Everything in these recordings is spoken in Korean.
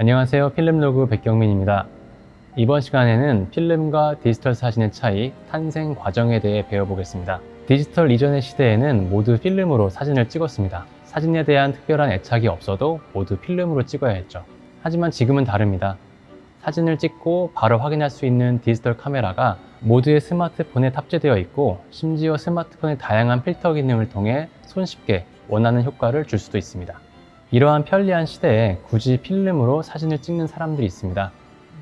안녕하세요. 필름로그 백경민입니다. 이번 시간에는 필름과 디지털 사진의 차이, 탄생 과정에 대해 배워보겠습니다. 디지털 이전의 시대에는 모두 필름으로 사진을 찍었습니다. 사진에 대한 특별한 애착이 없어도 모두 필름으로 찍어야 했죠. 하지만 지금은 다릅니다. 사진을 찍고 바로 확인할 수 있는 디지털 카메라가 모두의 스마트폰에 탑재되어 있고 심지어 스마트폰의 다양한 필터 기능을 통해 손쉽게 원하는 효과를 줄 수도 있습니다 이러한 편리한 시대에 굳이 필름으로 사진을 찍는 사람들이 있습니다.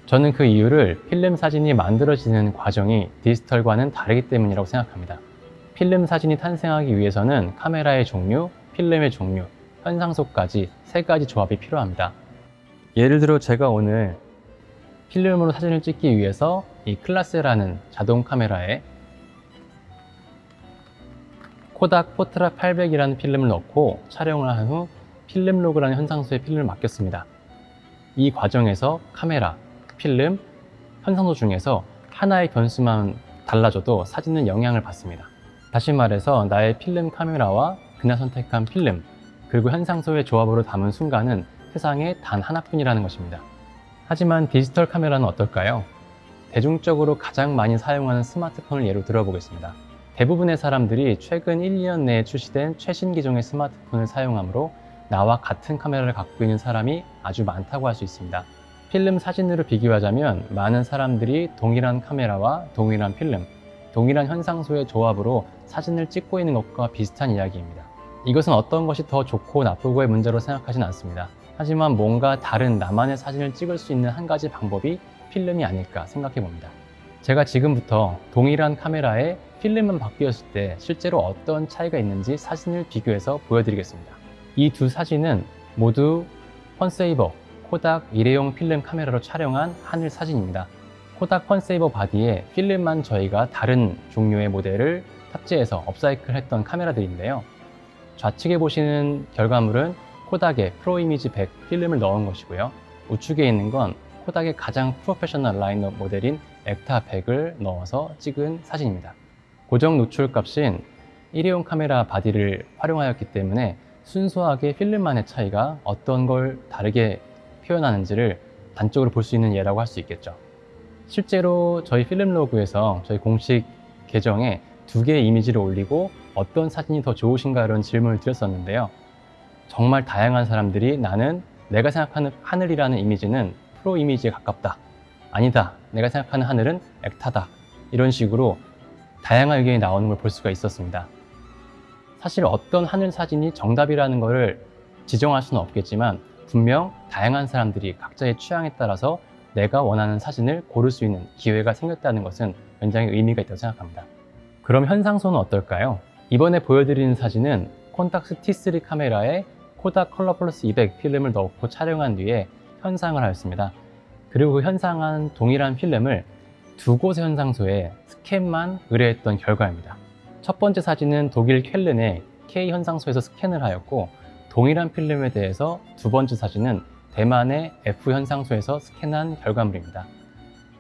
저는 그 이유를 필름 사진이 만들어지는 과정이 디지털과는 다르기 때문이라고 생각합니다. 필름 사진이 탄생하기 위해서는 카메라의 종류, 필름의 종류, 현상소까지 세 가지 조합이 필요합니다. 예를 들어 제가 오늘 필름으로 사진을 찍기 위해서 이 클라스라는 자동 카메라에 코닥 포트라 800이라는 필름을 넣고 촬영을 한 후 필름 로그라는 현상소에 필름을 맡겼습니다. 이 과정에서 카메라, 필름, 현상소 중에서 하나의 변수만 달라져도 사진은 영향을 받습니다. 다시 말해서 나의 필름 카메라와 그날 선택한 필름, 그리고 현상소의 조합으로 담은 순간은 세상에 단 하나뿐이라는 것입니다. 하지만 디지털 카메라는 어떨까요? 대중적으로 가장 많이 사용하는 스마트폰을 예로 들어보겠습니다. 대부분의 사람들이 최근 1, 2년 내에 출시된 최신 기종의 스마트폰을 사용하므로 나와 같은 카메라를 갖고 있는 사람이 아주 많다고 할 수 있습니다. 필름 사진으로 비교하자면 많은 사람들이 동일한 카메라와 동일한 필름, 동일한 현상소의 조합으로 사진을 찍고 있는 것과 비슷한 이야기입니다. 이것은 어떤 것이 더 좋고 나쁘고의 문제로 생각하진 않습니다. 하지만 뭔가 다른 나만의 사진을 찍을 수 있는 한 가지 방법이 필름이 아닐까 생각해 봅니다. 제가 지금부터 동일한 카메라에 필름만 바뀌었을 때 실제로 어떤 차이가 있는지 사진을 비교해서 보여드리겠습니다. 이 두 사진은 모두 펀세이버 코닥 일회용 필름 카메라로 촬영한 하늘 사진입니다. 코닥 펀세이버 바디에 필름만 저희가 다른 종류의 모델을 탑재해서 upcycle 했던 카메라들인데요. 좌측에 보시는 결과물은 코닥의 프로 이미지 100 필름을 넣은 것이고요. 우측에 있는 건 코닥의 가장 프로페셔널 라인업 모델인 Ektar 100을 넣어서 찍은 사진입니다. 고정 노출 값인 일회용 카메라 바디를 활용하였기 때문에 순수하게 필름만의 차이가 어떤 걸 다르게 표현하는지를 단적으로 볼 수 있는 예라고 할 수 있겠죠. 실제로 저희 필름 로그에서 저희 공식 계정에 두 개의 이미지를 올리고 어떤 사진이 더 좋으신가 이런 질문을 드렸었는데요. 정말 다양한 사람들이 나는 내가 생각하는 하늘이라는 이미지는 프로 이미지에 가깝다. 아니다. 내가 생각하는 하늘은 액타다. 이런 식으로 다양한 의견이 나오는 걸 볼 수가 있었습니다. 사실 어떤 하늘 사진이 정답이라는 것을 지정할 수는 없겠지만 분명 다양한 사람들이 각자의 취향에 따라서 내가 원하는 사진을 고를 수 있는 기회가 생겼다는 것은 굉장히 의미가 있다고 생각합니다. 그럼 현상소는 어떨까요? 이번에 보여드리는 사진은 콘탁스 T3 카메라에 코닥 컬러 플러스 200 필름을 넣고 촬영한 뒤에 현상을 하였습니다. 그리고 그 현상한 동일한 필름을 두 곳의 현상소에 스캔만 의뢰했던 결과입니다. 첫 번째 사진은 독일 쾰른의 K 현상소에서 스캔을 하였고 동일한 필름에 대해서 두 번째 사진은 대만의 F 현상소에서 스캔한 결과물입니다.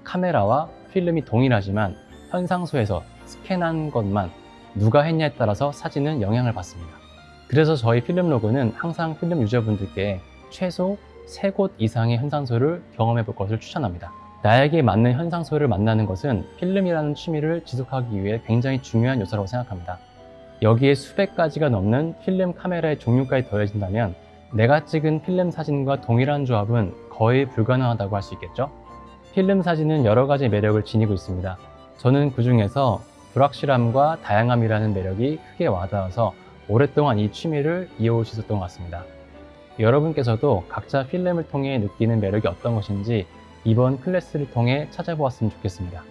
카메라와 필름이 동일하지만 현상소에서 스캔한 것만 누가 했냐에 따라서 사진은 영향을 받습니다. 그래서 저희 필름 로그는 항상 필름 유저분들께 최소 3곳 이상의 현상소를 경험해 볼 것을 추천합니다. 나에게 맞는 현상소를 만나는 것은 필름이라는 취미를 지속하기 위해 굉장히 중요한 요소라고 생각합니다. 여기에 수백 가지가 넘는 필름 카메라의 종류까지 더해진다면 내가 찍은 필름 사진과 동일한 조합은 거의 불가능하다고 할 수 있겠죠? 필름 사진은 여러 가지 매력을 지니고 있습니다. 저는 그 중에서 불확실함과 다양함이라는 매력이 크게 와닿아서 오랫동안 이 취미를 이어올 수 있었던 것 같습니다. 여러분께서도 각자 필름을 통해 느끼는 매력이 어떤 것인지 이번 클래스를 통해 찾아보았으면 좋겠습니다.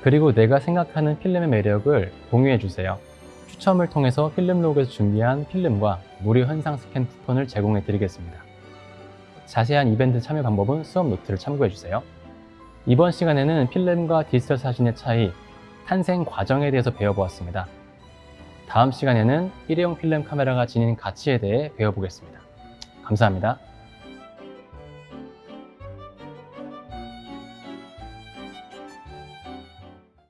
그리고 내가 생각하는 필름의 매력을 공유해 주세요. 추첨을 통해서 필름 로그에서 준비한 필름과 무료 현상 스캔 쿠폰을 제공해 드리겠습니다. 자세한 이벤트 참여 방법은 수업 노트를 참고해 주세요. 이번 시간에는 필름과 디지털 사진의 차이, 탄생 과정에 대해서 배워보았습니다. 다음 시간에는 일회용 필름 카메라가 지닌 가치에 대해 배워보겠습니다. 감사합니다.